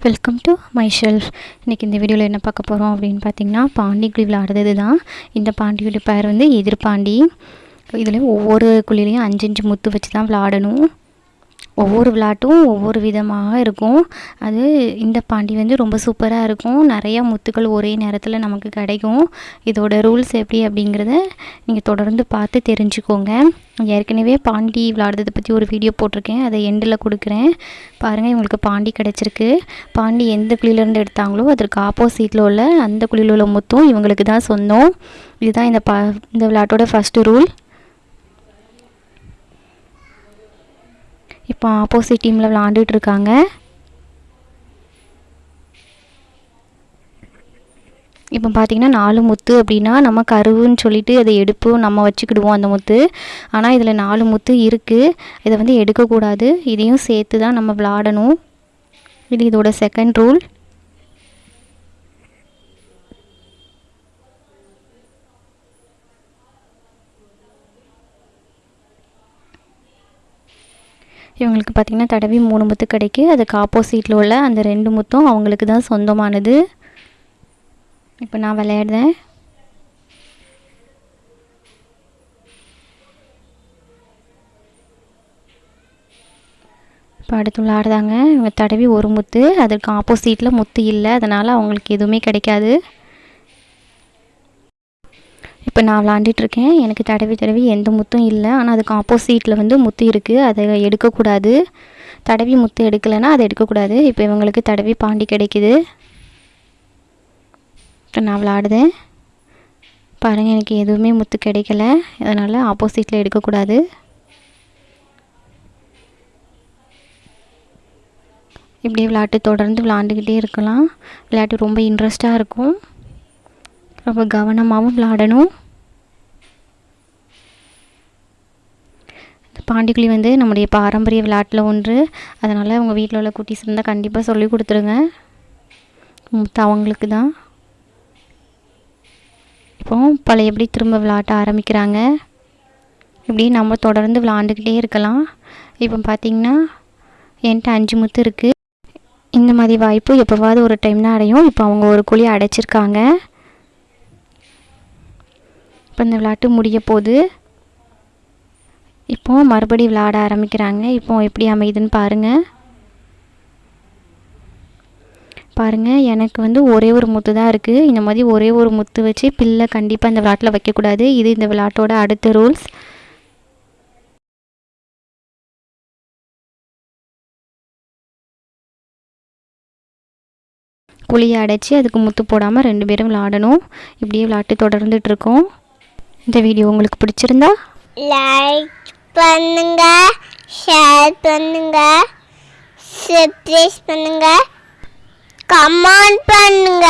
Welcome to my shelf இன்றைக்கி இந்த வீடியோவில் என்ன பார்க்க போகிறோம் அப்படின்னு பார்த்தீங்கன்னா பாண்டி குழி விளையாடுறது தான் இந்த பாண்டியோட பேர் வந்து எதிர்பாண்டி. இதில் ஒவ்வொரு குழிலையும் அஞ்சு அஞ்சு முத்து வச்சு தான் விளாடணும் ஒவ்வொரு விளாட்டும் ஒவ்வொரு விதமாக இருக்கும். அது இந்த பாண்டி வந்து ரொம்ப சூப்பராக இருக்கும். நிறையா முத்துக்கள் ஒரே நேரத்தில் நமக்கு கிடைக்கும். இதோட ரூல்ஸ் எப்படி அப்படிங்கிறத நீங்கள் தொடர்ந்து பார்த்து தெரிஞ்சுக்கோங்க. ஏற்கனவே பாண்டி விளாடுறதை பற்றி ஒரு வீடியோ போட்டிருக்கேன். அதை எண்டில் கொடுக்குறேன். பாருங்கள் இவங்களுக்கு பாண்டி கிடச்சிருக்கு. பாண்டி எந்த குழியிலேருந்து எடுத்தாங்களோ அதற்கு ஆப்போசிட்டில் உள்ள அந்த குழியில் உள்ள முத்தும் இவங்களுக்கு தான் சொந்தம். இதுதான் இந்த பா இந்த விளையாட்டோட ஃபஸ்ட்டு ரூல் இப்போ ஆப்போசிட் டீமில் விளாண்டுட்டு இருக்காங்க. இப்போ பார்த்திங்கன்னா நாலு முத்து அப்படின்னா நம்ம கருவுன்னு சொல்லிட்டு அதை எடுப்போம் நம்ம வச்சுக்கிடுவோம் அந்த முத்து. ஆனால் இதில் நாலு முத்து இருக்குது இதை வந்து எடுக்கக்கூடாது. இதையும் சேர்த்து தான் நம்ம விளாடணும். இது இதோட செகண்ட் ரூல் இவங்களுக்கு பார்த்திங்கன்னா தடவி மூணு முத்து கிடைக்கு. அதுக்கு ஆப்போசிட்டில் உள்ள அந்த ரெண்டு முத்தும் அவங்களுக்கு தான் சொந்தமானது. இப்போ நான் விளையாடுறேன். இப்போ அடுத்து விளையாடுதாங்க இவங்க தடவி ஒரு முத்து. அதுக்கு ஆப்போசிட்டில் முத்து இல்லை. அதனால் அவங்களுக்கு எதுவுமே கிடைக்காது. இப்போ நான் விளாண்டுட்ருக்கேன் எனக்கு தடவி தடவி எந்த முத்தும் இல்லை. ஆனால் அதுக்கு ஆப்போசிட்டில் வந்து முத்து இருக்குது அதை எடுக்கக்கூடாது. தடவி முத்து எடுக்கலைன்னா அதை எடுக்கக்கூடாது. இப்போ இவங்களுக்கு தடவி பாண்டி கிடைக்குது. இப்போ நான் விளாடுதேன். பாருங்கள் எனக்கு எதுவுமே முத்து கிடைக்கல. அதனால் ஆப்போசிட்டில் எடுக்கக்கூடாது. இப்படியே விளையாட்டு தொடர்ந்து விளாண்டுக்கிட்டே இருக்கலாம். விளையாட்டு ரொம்ப இன்ட்ரெஸ்ட்டாக இருக்கும். ரொம்ப கவனமாகவும் விளாடணும். பாண்டிக்குழி வந்து நம்முடைய பாரம்பரிய விளையாட்டில் ஒன்று. அதனால் உங்கள் வீட்டில் உள்ள குட்டீஸ் இருந்தால் கண்டிப்பாக சொல்லி கொடுத்துருங்க. அவங்களுக்கு தான். இப்போ பழையபடி திரும்ப விளையாட்ட ஆரம்பிக்கிறாங்க? இப்படி நம்ம தொடர்ந்து விளாண்டுக்கிட்டே இருக்கலாம். இப்போ பார்த்திங்கன்னா என்கிட்ட அஞ்சு முத்து இருக்குது இந்த மாதிரி வாய்ப்பு எப்போவாவது ஒரு டைம் தான் அடையும். இப்போ அவங்க ஒரு குழி அடைச்சிருக்காங்க. இப்போ இந்த விளையாட்டு முடிய போகுது. இப்போ மறுபடி விளையாட ஆரம்பிக்கிறாங்க. இப்போ எப்படி அமையுதுன்னு பாருங்கள் பாருங்கள் எனக்கு வந்து ஒரே ஒரு முத்து தான் இருக்குது இந்த மாதிரி ஒரே ஒரு முத்து வச்சு பில்லை கண்டிப்பாக இந்த விளாட்டில் வைக்கக்கூடாது. இது இந்த விளாட்டோட அடுத்த ரூல்ஸ். குழியை அடைச்சி அதுக்கு முத்து போடாமல் ரெண்டு பேரும் விளாடணும். இப்படியே விளாட்டு தொடர்ந்துட்டு இருக்கோம். இந்த வீடியோ உங்களுக்கு பிடிச்சிருந்தா லைக் பண்ணுங்க. ஷேர் பண்ணுங்க. சப்ஸ்கிரைப் பண்ணுங்க. கமெண்ட் பண்ணுங்க.